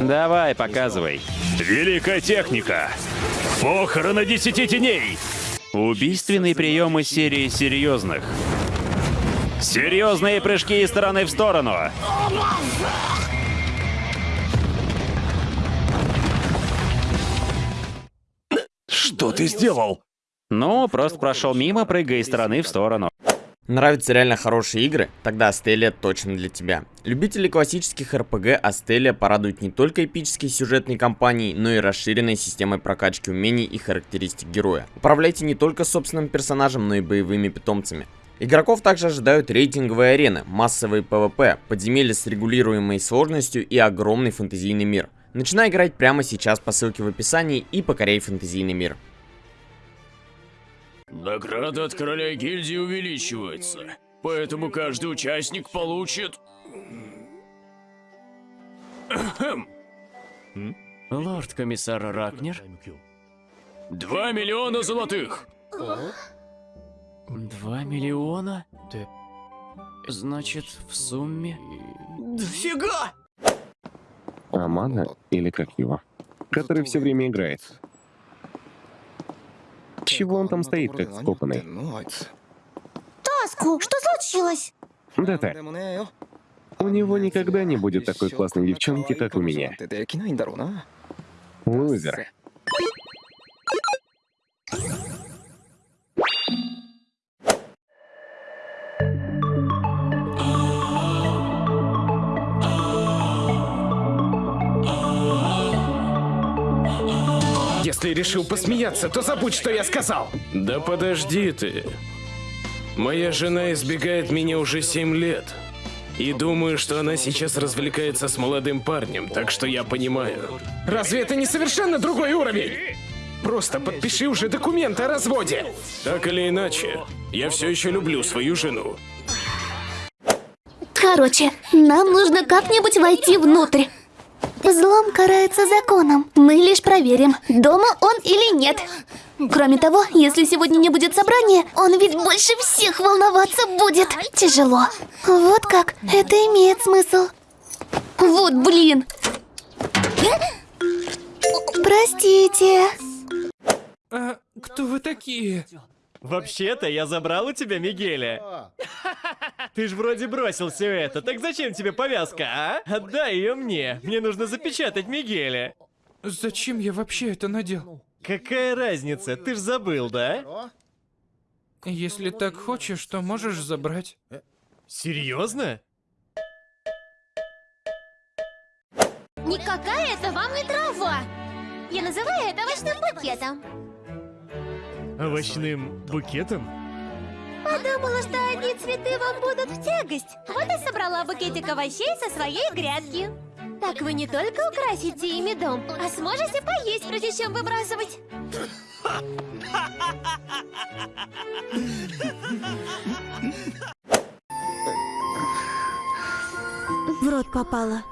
Давай, показывай. Великая техника. Похороны десяти теней. Убийственный прием из серии серьезных. Серьезные прыжки из стороны в сторону. Что ты сделал? Ну, просто прошел мимо, прыгая из стороны в сторону. Нравятся реально хорошие игры? Тогда Астелия точно для тебя. Любители классических РПГ Астелия порадует не только эпической сюжетной кампанией, но и расширенной системой прокачки умений и характеристик героя. Управляйте не только собственным персонажем, но и боевыми питомцами. Игроков также ожидают рейтинговые арены, массовые ПВП, подземелья с регулируемой сложностью и огромный фэнтезийный мир. Начинай играть прямо сейчас по ссылке в описании и покоряй фэнтезийный мир. Награда от короля гильдии увеличивается, поэтому каждый участник получит... Лорд-комиссар Ракнер? Два миллиона золотых! Два миллиона? Значит, в сумме... Дофига! Амана, или как его, который все время играет. Чего он там стоит, как скопанный? Таску, что случилось? ДТ. У него никогда не будет такой классной девчонки, как у меня. Лузер. Если решил посмеяться, то забудь, что я сказал. Да подожди ты. Моя жена избегает меня уже семь лет. И думаю, что она сейчас развлекается с молодым парнем, так что я понимаю. Разве это не совершенно другой уровень? Просто подпиши уже документ о разводе. Так или иначе, я все еще люблю свою жену. Короче, нам нужно как-нибудь войти внутрь. Взлом карается законом. Мы лишь проверим, дома он или нет. Кроме того, если сегодня не будет собрания, он ведь больше всех волноваться будет. Тяжело. Вот как. Это имеет смысл. Вот блин. Простите. А кто вы такие? Вообще-то я забрал у тебя Мигеля. Ты ж вроде бросил все это, так зачем тебе повязка, а? Отдай ее мне. Мне нужно запечатать Мигеля. Зачем я вообще это надел? Какая разница? Ты ж забыл, да? Если так хочешь, то можешь забрать. Серьезно? Никакая это вам не трава. Я называю это овощным букетом. Овощным букетом? Подумала, что одни цветы вам будут в тягость. Вот и собрала букетик овощей со своей грядки. Так вы не только украсите ими дом, а сможете поесть, прежде чем выбрасывать. В рот попала.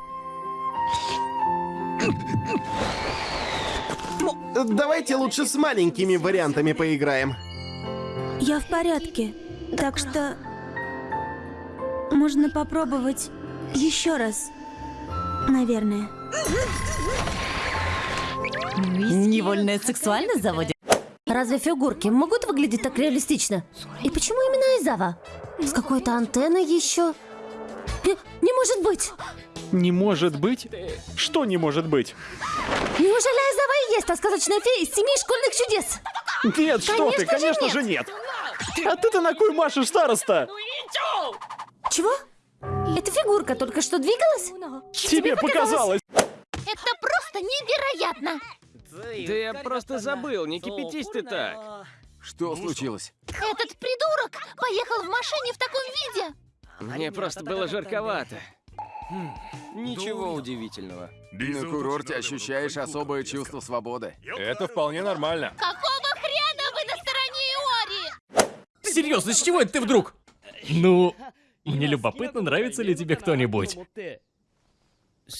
Давайте лучше с маленькими вариантами поиграем. Я в порядке, так что можно попробовать еще раз, наверное. Невольная сексуальность заводит. Разве фигурки могут выглядеть так реалистично? И почему именно Айзава? С какой-то антенной еще? Не, не может быть! Не может быть? Что не может быть? Неужели Айзава и есть та сказочная фея из семи школьных чудес? Нет, что ты, конечно же нет. А ты-то на кой машешь, староста? Чего? Эта фигурка только что двигалась? Тебе показалось. Это просто невероятно! Да я просто забыл, не кипятись ты так. Что случилось? Этот придурок поехал в машине в таком виде! Мне просто было жарковато. Ничего удивительного. На курорте ощущаешь особое чувство свободы. Это вполне нормально. Какого хрена вы на стороне Иори? Серьезно, с чего это ты вдруг? Ну, мне любопытно, нравится ли тебе кто-нибудь.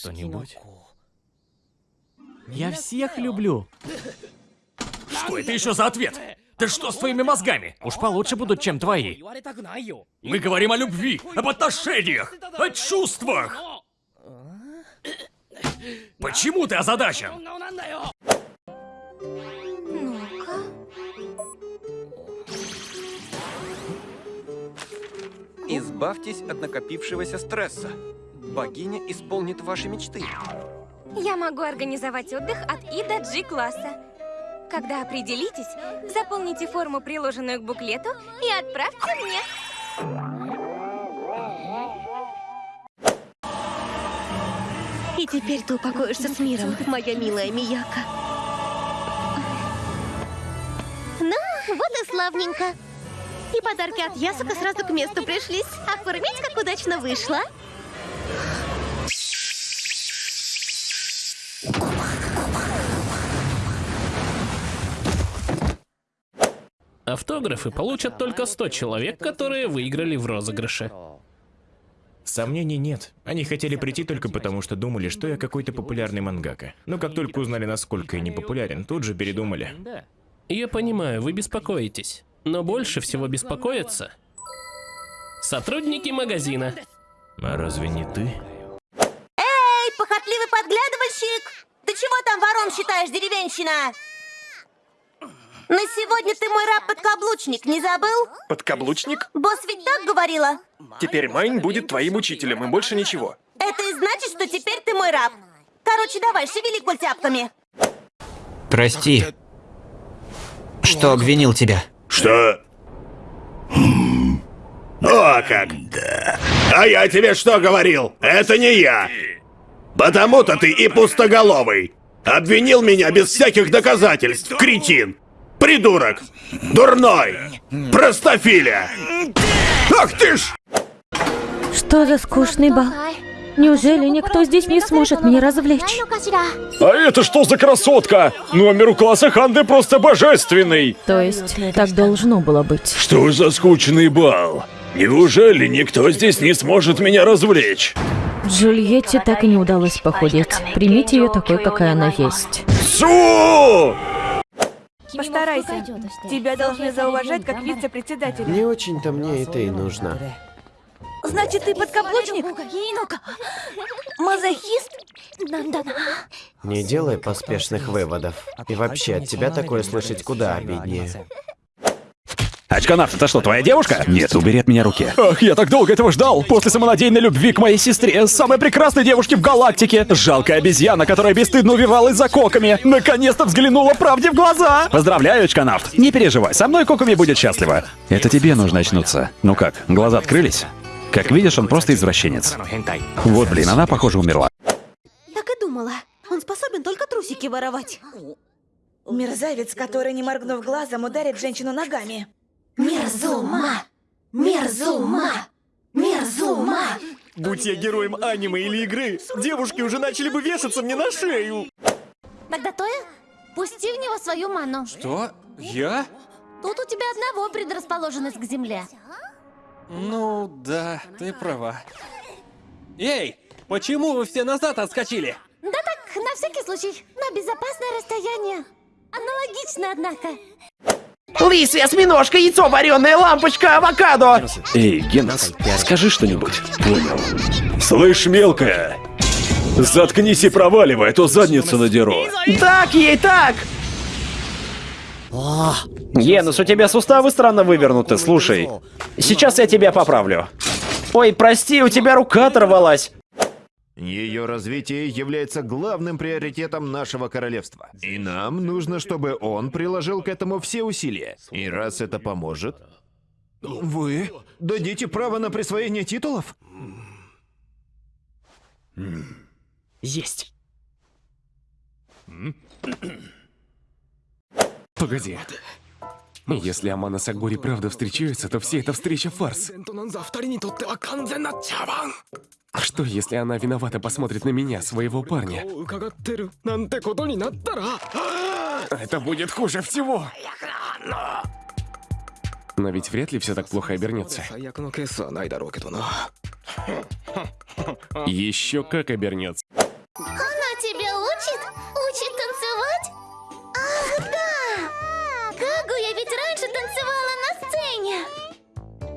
Кто-нибудь? Я всех люблю. Что это еще за ответ? Ты что с твоими мозгами? Уж получше будут, чем твои. Мы говорим о любви, об отношениях, о чувствах. Почему ты озадачен? Ну-ка. Избавьтесь от накопившегося стресса. Богиня исполнит ваши мечты. Я могу организовать отдых от И до G класса. Когда определитесь, заполните форму, приложенную к буклету, и отправьте мне. И теперь ты упокоишься с миром, моя милая Мияка. Ну, вот и славненько. И подарки от Ясука сразу к месту пришлись. Оформить, как удачно вышло. Автографы получат только 100 человек, которые выиграли в розыгрыше. Сомнений нет. Они хотели прийти только потому, что думали, что я какой-то популярный мангака. Но как только узнали, насколько я не популярен, тут же передумали. Я понимаю, вы беспокоитесь. Но больше всего беспокоятся сотрудники магазина. А разве не ты? Эй, похотливый подглядывальщик! Ты чего там вором считаешь, деревенщина? На сегодня ты мой раб-подкаблучник, не забыл? Подкаблучник? Босс ведь так говорила? Теперь Майн будет твоим учителем, и больше ничего. Это и значит, что теперь ты мой раб. Короче, давай, шевели культяпками. Прости, что обвинил тебя. Что? О, как! А я тебе что говорил? Это не я! Потому-то ты и пустоголовый! Обвинил меня без всяких доказательств, кретин! Придурок! Дурной! Простофиля! Ах ты ж! Что за скучный бал? Неужели никто здесь не сможет меня развлечь? А это что за красотка? Номер у класса Ханды просто божественный. То есть, так должно было быть. Что за скучный бал? Неужели никто здесь не сможет меня развлечь? Джульетте так и не удалось похудеть. Примите ее такой, какая она есть. Су! Постарайся. Тебя должны зауважать как вице-председателя. Не очень-то мне это и нужно. Значит, ты подкаблучник? Мазохист? Не делай поспешных выводов. И вообще, от тебя такое слышать куда обиднее. Очканавт, это что, твоя девушка? Нет, убери от меня руки. Ах, я так долго этого ждал. После самонадеянной любви к моей сестре, самой прекрасной девушке в галактике. Жалкая обезьяна, которая бесстыдно увивалась за коками. Наконец-то взглянула правде в глаза. Поздравляю, очканавт. Не переживай, со мной коками будет счастлива. Это тебе нужно очнуться. Ну как, глаза открылись? Как видишь, он просто извращенец. Вот, блин, она, похоже, умерла. Так и думала. Он способен только трусики воровать. Мерзавец, который, не моргнув глазом, ударит женщину ногами. Мерзума! Мерзума! Мерзума! Будь я героем аниме или игры, девушки уже начали бы вешаться мне на шею. Тогда Тоя, пусти в него свою ману. Что? Я? Тут у тебя одного предрасположенность к земле. Ну, да, ты права. Эй, почему вы все назад отскочили? Да так, на всякий случай, на безопасное расстояние. Аналогично, однако. Лисья, осьминожка, яйцо вареное, лампочка, авокадо! Эй, Генос, скажи что-нибудь. Понял. Слышь, мелкая, заткнись и проваливай, а то задницу надеру. Так ей, так! Генус, у тебя суставы странно вывернуты, слушай. Сейчас я тебя поправлю. Ой, прости, у тебя рука оторвалась. Ее развитие является главным приоритетом нашего королевства. И нам нужно, чтобы он приложил к этому все усилия. И раз это поможет... Вы дадите право на присвоение титулов? Есть. Погоди. Если Амана с Агури правда встречаются, то вся эта встреча фарс. А что, если она виновата посмотрит на меня, своего парня? Это будет хуже всего. Но ведь вряд ли все так плохо обернется. Еще как обернется.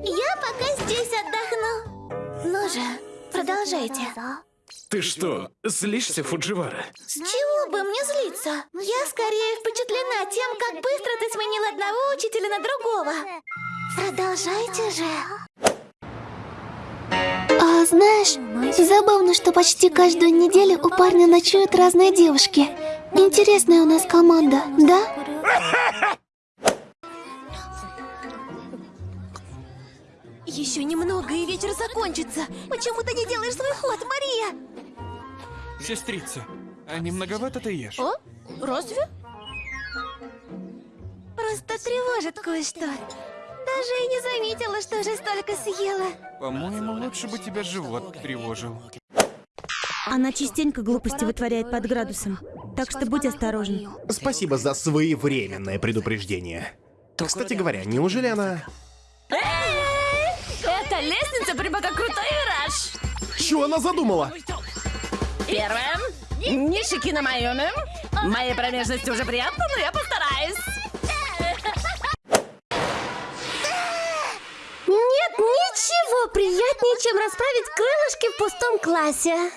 Я пока здесь отдохну. Ну же, продолжайте. Ты что, злишься, Фудживара? С чего бы мне злиться? Я скорее впечатлена тем, как быстро ты сменил одного учителя на другого. Продолжайте же. А знаешь, забавно, что почти каждую неделю у парня ночуют разные девушки. Интересная у нас команда, да? Еще немного, и вечер закончится. Почему ты не делаешь свой ход, Мария? Сестрица, а не многовато ты ешь? О? Разве? Просто тревожит кое-что. Даже и не заметила, что уже столько съела. По-моему, лучше бы тебя живот тревожил. Она частенько глупости вытворяет под градусом. Так что будь осторожен. Спасибо за своевременное предупреждение. Кстати говоря, неужели она... Это лестница прямо как крутой вираж. Что она задумала? Первое. Не шики на майоне. Моей промежности уже приятно, но я постараюсь. Нет ничего приятнее, чем расправить крылышки в пустом классе.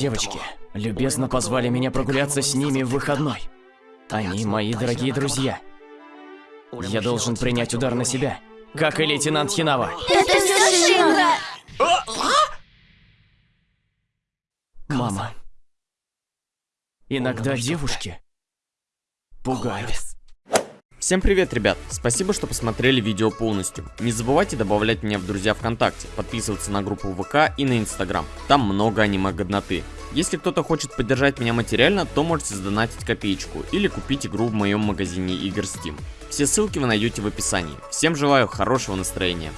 Девочки, любезно позвали меня прогуляться с ними в выходной. Они мои дорогие друзья. Я должен принять удар на себя, как и лейтенант Хинава. Это все Шинра! Мама. Иногда девушки пугают. Всем привет, ребят! Спасибо, что посмотрели видео полностью. Не забывайте добавлять меня в друзья ВКонтакте, подписываться на группу ВК и на Инстаграм. Там много аниме-годноты. Если кто-то хочет поддержать меня материально, то можете сдонатить копеечку или купить игру в моем магазине игр Steam. Все ссылки вы найдете в описании. Всем желаю хорошего настроения.